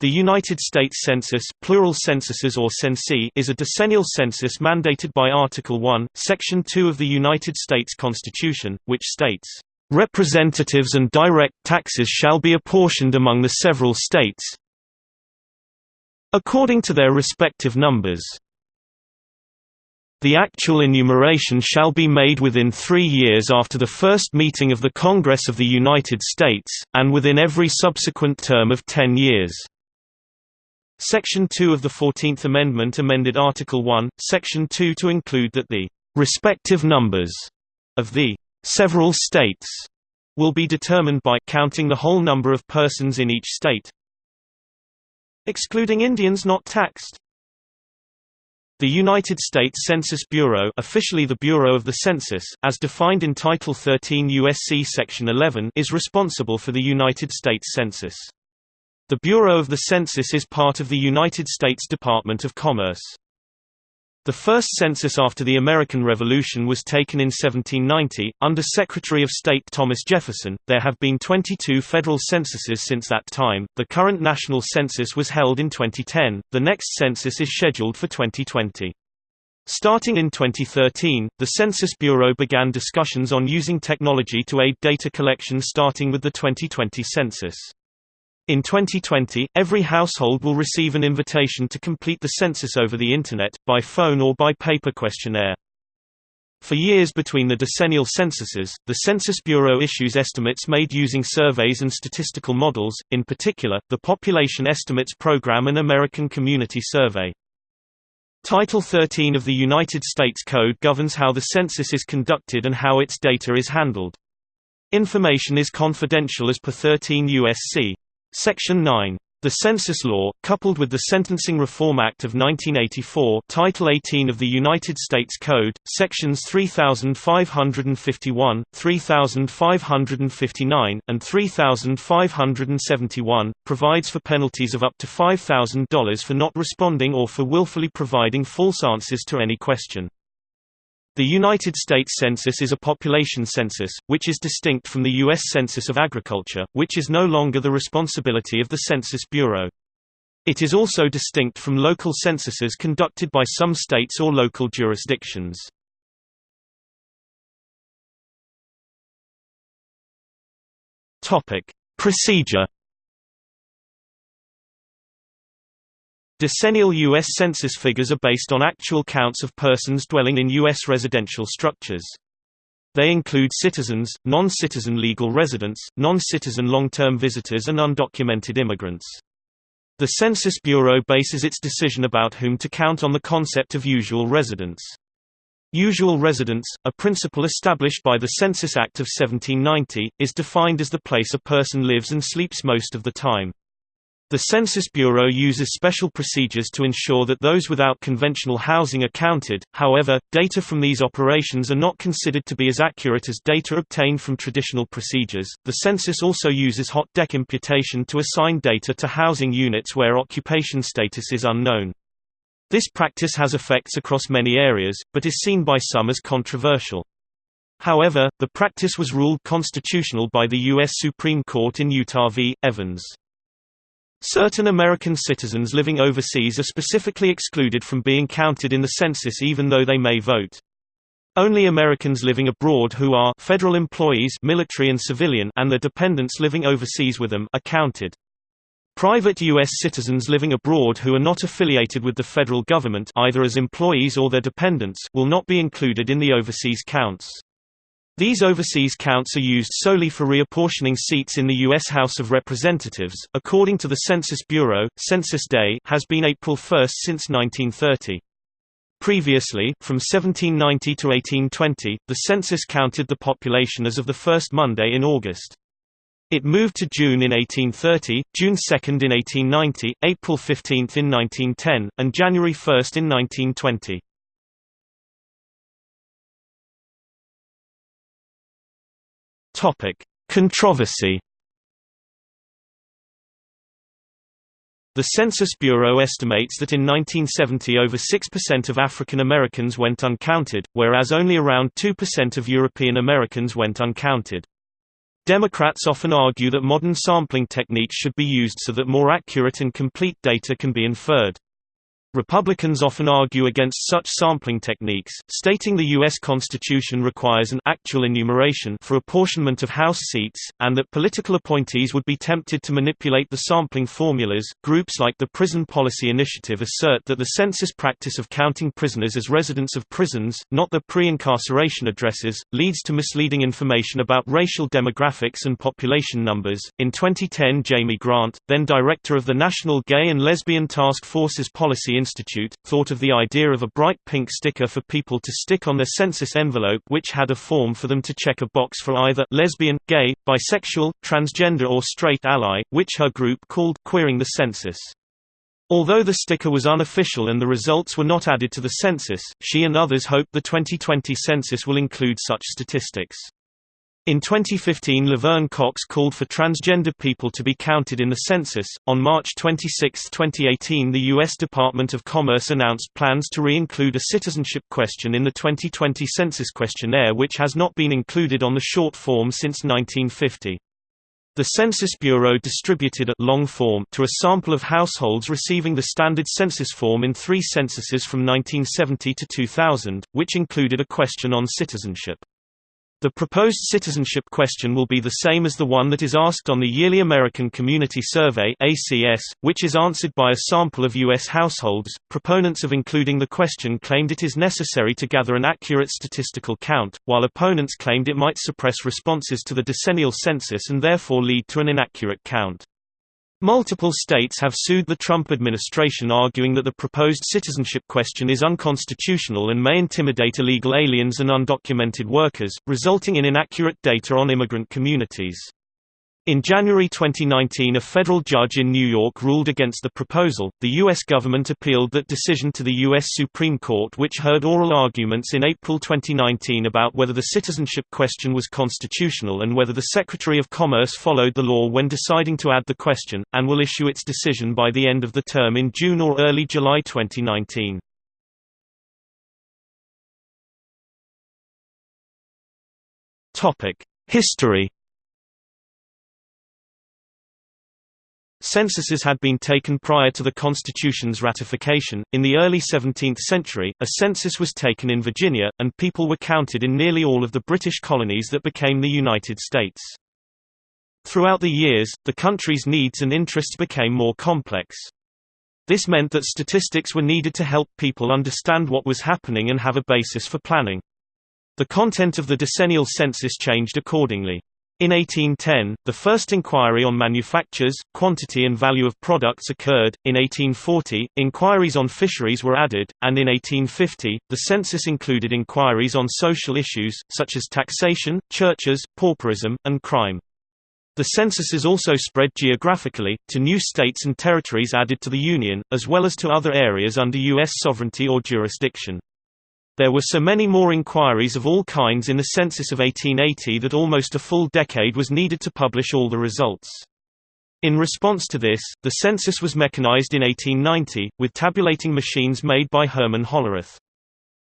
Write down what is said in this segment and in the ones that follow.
The United States Census plural censuses or censi is a decennial census mandated by Article 1, Section 2 of the United States Constitution, which states, "...representatives and direct taxes shall be apportioned among the several states according to their respective numbers." The actual enumeration shall be made within three years after the first meeting of the Congress of the United States, and within every subsequent term of ten years. Section 2 of the Fourteenth Amendment amended Article 1, Section 2 to include that the respective numbers of the several states will be determined by counting the whole number of persons in each state, excluding Indians not taxed. The United States Census Bureau officially the Bureau of the Census, as defined in Title 13 U.S.C. Section 11 is responsible for the United States Census. The Bureau of the Census is part of the United States Department of Commerce. The first census after the American Revolution was taken in 1790, under Secretary of State Thomas Jefferson. There have been 22 federal censuses since that time. The current national census was held in 2010, the next census is scheduled for 2020. Starting in 2013, the Census Bureau began discussions on using technology to aid data collection starting with the 2020 census. In 2020, every household will receive an invitation to complete the census over the Internet, by phone or by paper questionnaire. For years between the decennial censuses, the Census Bureau issues estimates made using surveys and statistical models, in particular, the Population Estimates Program and American Community Survey. Title 13 of the United States Code governs how the census is conducted and how its data is handled. Information is confidential as per 13 U.S.C. Section 9. The Census Law, coupled with the Sentencing Reform Act of 1984 Title 18 of the United States Code, Sections 3551, 3559, and 3571, provides for penalties of up to $5,000 for not responding or for willfully providing false answers to any question. The United States Census is a population census, which is distinct from the U.S. Census of Agriculture, which is no longer the responsibility of the Census Bureau. It is also distinct from local censuses conducted by some states or local jurisdictions. Procedure Decennial U.S. Census figures are based on actual counts of persons dwelling in U.S. residential structures. They include citizens, non-citizen legal residents, non-citizen long-term visitors and undocumented immigrants. The Census Bureau bases its decision about whom to count on the concept of usual residence. Usual residence, a principle established by the Census Act of 1790, is defined as the place a person lives and sleeps most of the time. The Census Bureau uses special procedures to ensure that those without conventional housing are counted, however, data from these operations are not considered to be as accurate as data obtained from traditional procedures. The census also uses hot deck imputation to assign data to housing units where occupation status is unknown. This practice has effects across many areas, but is seen by some as controversial. However, the practice was ruled constitutional by the U.S. Supreme Court in Utah v. Evans. Certain American citizens living overseas are specifically excluded from being counted in the census even though they may vote. Only Americans living abroad who are federal employees military and civilian and their dependents living overseas with them are counted. Private U.S. citizens living abroad who are not affiliated with the federal government either as employees or their dependents will not be included in the overseas counts. These overseas counts are used solely for reapportioning seats in the U.S. House of Representatives. According to the Census Bureau, Census Day has been April 1 since 1930. Previously, from 1790 to 1820, the census counted the population as of the first Monday in August. It moved to June in 1830, June 2 in 1890, April 15 in 1910, and January 1 in 1920. Topic: Controversy. The Census Bureau estimates that in 1970 over 6% of African Americans went uncounted, whereas only around 2% of European Americans went uncounted. Democrats often argue that modern sampling techniques should be used so that more accurate and complete data can be inferred. Republicans often argue against such sampling techniques, stating the U.S. Constitution requires an actual enumeration for apportionment of House seats, and that political appointees would be tempted to manipulate the sampling formulas. Groups like the Prison Policy Initiative assert that the census practice of counting prisoners as residents of prisons, not their pre incarceration addresses, leads to misleading information about racial demographics and population numbers. In 2010, Jaime Grant, then director of the National Gay and Lesbian Task Force's Policy Institute, thought of the idea of a bright pink sticker for people to stick on their census envelope which had a form for them to check a box for either lesbian, gay, bisexual, transgender or straight ally, which her group called queering the census. Although the sticker was unofficial and the results were not added to the census, she and others hope the 2020 census will include such statistics. In 2015 Laverne Cox called for transgender people to be counted in the census. On March 26, 2018 the U.S. Department of Commerce announced plans to re-include a citizenship question in the 2020 census questionnaire which has not been included on the short form since 1950. The Census Bureau distributed a long form to a sample of households receiving the standard census form in three censuses from 1970 to 2000, which included a question on citizenship. The proposed citizenship question will be the same as the one that is asked on the yearly American Community Survey (ACS), which is answered by a sample of US households. Proponents of including the question claimed it is necessary to gather an accurate statistical count, while opponents claimed it might suppress responses to the decennial census and therefore lead to an inaccurate count. Multiple states have sued the Trump administration arguing that the proposed citizenship question is unconstitutional and may intimidate illegal aliens and undocumented workers, resulting in inaccurate data on immigrant communities. In January 2019 a federal judge in New York ruled against the proposal. The U.S. government appealed that decision to the U.S. Supreme Court which heard oral arguments in April 2019 about whether the citizenship question was constitutional and whether the Secretary of Commerce followed the law when deciding to add the question, and will issue its decision by the end of the term in June or early July 2019. History Censuses had been taken prior to the Constitution's ratification. In the early 17th century, a census was taken in Virginia, and people were counted in nearly all of the British colonies that became the United States. Throughout the years, the country's needs and interests became more complex. This meant that statistics were needed to help people understand what was happening and have a basis for planning. The content of the decennial census changed accordingly. In 1810, the first inquiry on manufactures, quantity and value of products occurred. In 1840, inquiries on fisheries were added, and in 1850, the census included inquiries on social issues, such as taxation, churches, pauperism, and crime. The censuses also spread geographically, to new states and territories added to the Union, as well as to other areas under U.S. sovereignty or jurisdiction. There were so many more inquiries of all kinds in the census of 1880 that almost a full decade was needed to publish all the results. In response to this, the census was mechanized in 1890, with tabulating machines made by Herman Hollerith.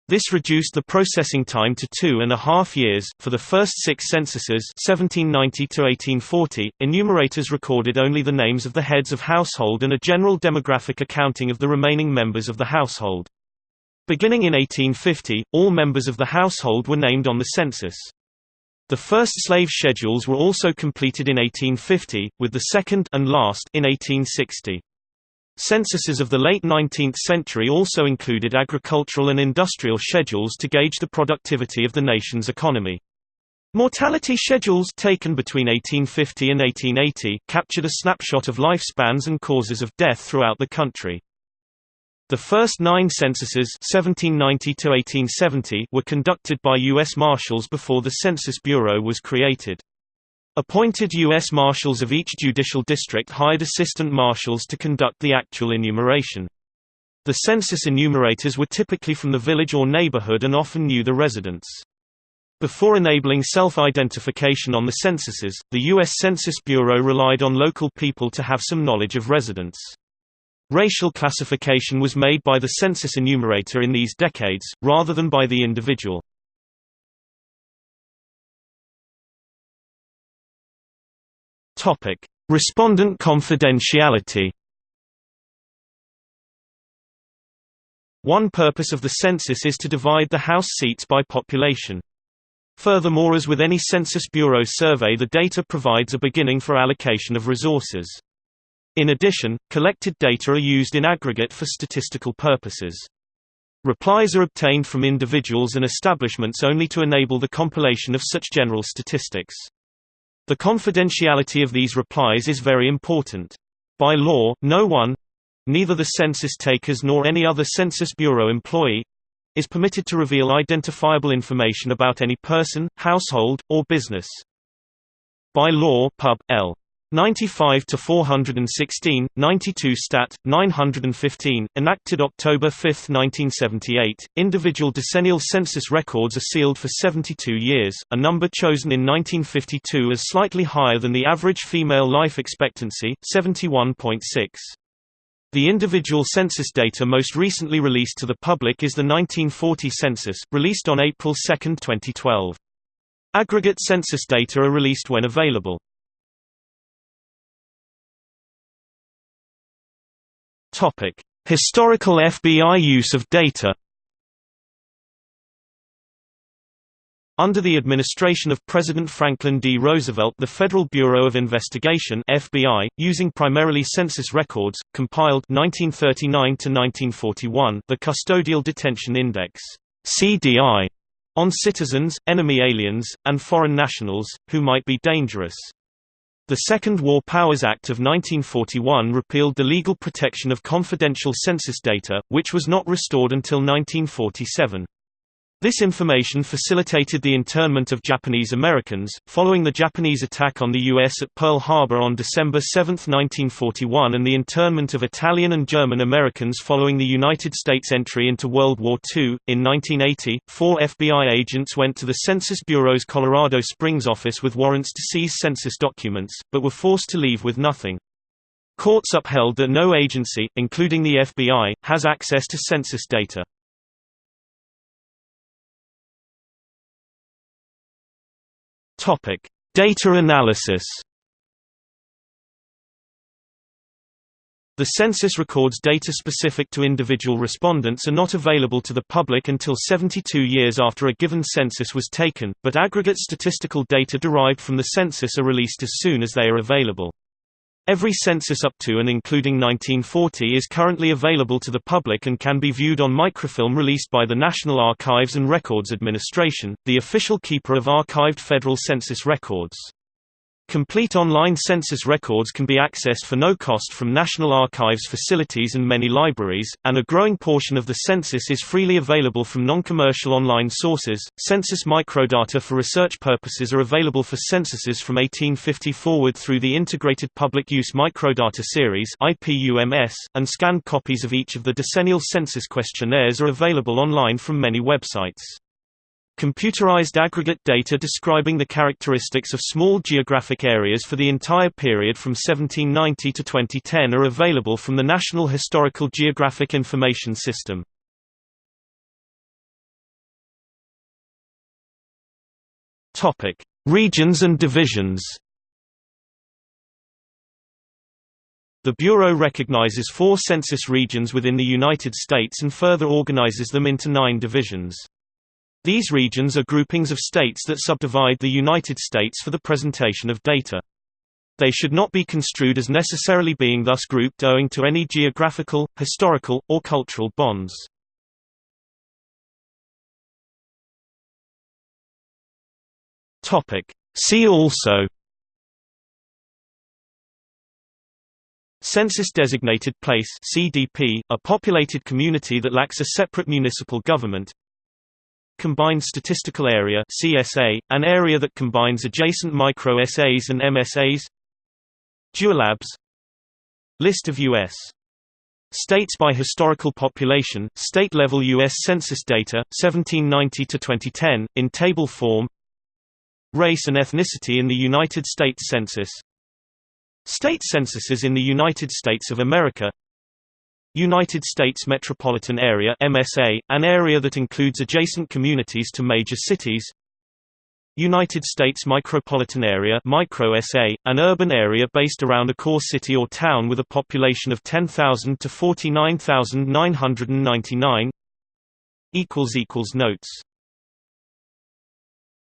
This reduced the processing time to two and a half years. For the first six censuses 1790 to 1840, enumerators recorded only the names of the heads of household and a general demographic accounting of the remaining members of the household. Beginning in 1850, all members of the household were named on the census. The first slave schedules were also completed in 1850, with the second and last in 1860. Censuses of the late 19th century also included agricultural and industrial schedules to gauge the productivity of the nation's economy. Mortality schedules taken between 1850 and 1880 captured a snapshot of lifespans and causes of death throughout the country. The first nine censuses 1790 were conducted by U.S. Marshals before the Census Bureau was created. Appointed U.S. Marshals of each judicial district hired assistant marshals to conduct the actual enumeration. The census enumerators were typically from the village or neighborhood and often knew the residents. Before enabling self-identification on the censuses, the U.S. Census Bureau relied on local people to have some knowledge of residents. Racial classification was made by the census enumerator in these decades, rather than by the individual. Respondent confidentiality. One purpose of the census is to divide the House seats by population. Furthermore as with any Census Bureau survey the data provides a beginning for allocation of resources. In addition, collected data are used in aggregate for statistical purposes. Replies are obtained from individuals and establishments only to enable the compilation of such general statistics. The confidentiality of these replies is very important. By law, no one—neither the census takers nor any other Census Bureau employee, is permitted to reveal identifiable information about any person, household, or business. By law Pub. L. 95 to 416, 92 Stat. 915, enacted October 5, 1978. Individual decennial census records are sealed for 72 years, a number chosen in 1952 as slightly higher than the average female life expectancy, 71.6. The individual census data most recently released to the public is the 1940 census, released on April 2, 2012. Aggregate census data are released when available. Historical FBI use of data Under the administration of President Franklin D. Roosevelt the Federal Bureau of Investigation FBI, using primarily census records, compiled 1939–1941 the Custodial Detention Index CDI, on citizens, enemy aliens, and foreign nationals, who might be dangerous. The Second War Powers Act of 1941 repealed the legal protection of confidential census data, which was not restored until 1947. This information facilitated the internment of Japanese Americans, following the Japanese attack on the U.S. at Pearl Harbor on December 7, 1941 and the internment of Italian and German Americans following the United States entry into World War II. In 1980, four FBI agents went to the Census Bureau's Colorado Springs office with warrants to seize census documents, but were forced to leave with nothing. Courts upheld that no agency, including the FBI, has access to census data. Topic: Data analysis. The census records data specific to individual respondents are not available to the public until 72 years after a given census was taken, but aggregate statistical data derived from the census are released as soon as they are available. Every census up to and including 1940 is currently available to the public and can be viewed on microfilm released by the National Archives and Records Administration, the official keeper of archived federal census records. Complete online census records can be accessed for no cost from National Archives facilities and many libraries, and a growing portion of the census is freely available from non-commercial online sources. Census microdata for research purposes are available for censuses from 1850 forward through the Integrated Public Use Microdata Series (IPUMS), and scanned copies of each of the decennial census questionnaires are available online from many websites. Computerized aggregate data describing the characteristics of small geographic areas for the entire period from 1790 to 2010 are available from the National Historical Geographic Information System. Topic: Regions and divisions. The Bureau recognizes four census regions within the United States and further organizes them into nine divisions. These regions are groupings of states that subdivide the United States for the presentation of data. They should not be construed as necessarily being thus grouped owing to any geographical, historical, or cultural bonds. See also Census-designated place CDP, a populated community that lacks a separate municipal government Combined Statistical Area CSA, an area that combines adjacent micro-SAs and MSAs Dualabs List of U.S. States by historical population, state-level U.S. Census data, 1790–2010, in table form Race and ethnicity in the United States Census State censuses in the United States of America United States Metropolitan Area MSA, an area that includes adjacent communities to major cities. United States micropolitan area micro SA, an urban area based around a core city or town with a population of 10,000 to 49,999 Notes